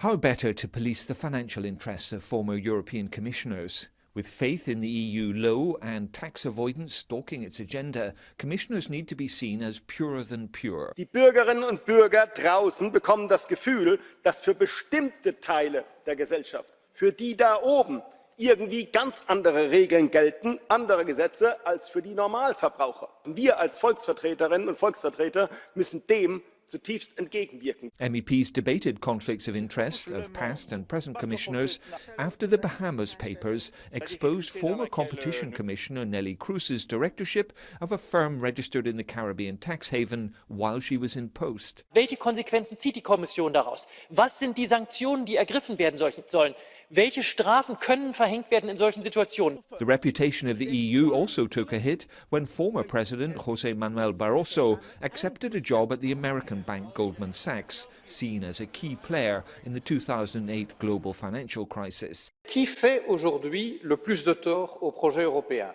How better to police the financial interests of former European commissioners? With faith in the EU low and tax avoidance stalking its agenda, commissioners need to be seen as purer than pure. Die Bürgerinnen und Bürger draußen bekommen das Gefühl, dass für bestimmte Teile der Gesellschaft, für die da oben, irgendwie ganz andere Regeln gelten, andere Gesetze als für die Normalverbraucher. Wir als Volksvertreterinnen und Volksvertreter müssen dem. MEPs debated conflicts of interest of past and present commissioners after the Bahamas Papers exposed former Competition Commissioner Nellie Cruz's directorship of a firm registered in the Caribbean tax haven while she was in post. Welche Konsequenzen zieht die Kommission daraus? Was sind die Sanktionen, die ergriffen werden sollen? Welche Strafen können verhängt werden in solchen Situationen? The reputation of the EU also took a hit when former President José Manuel Barroso accepted a job at the American bank Goldman Sachs, seen as a key player in the 2008 global financial crisis. Qui fait aujourd'hui le plus de tort au projet européen?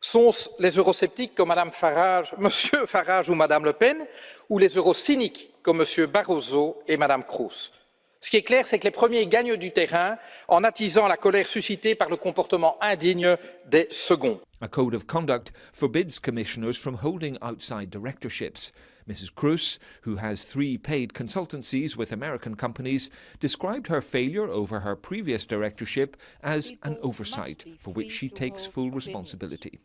Sont-ce les eurosceptiques comme Mme Farage, M. Farage ou Mme Le Pen, ou les eurocyniques comme M. Barroso et Mme Kroes? Ce qui est clair, c'est que les premiers gagnent du terrain en attisant la colère suscitée par le comportement indigne des seconds. A code of conduct forbids commissioners from holding outside directorships. Mrs. Cruz, who has three paid consultancies with American companies, described her failure over her previous directorship as an oversight for which she takes full responsibility.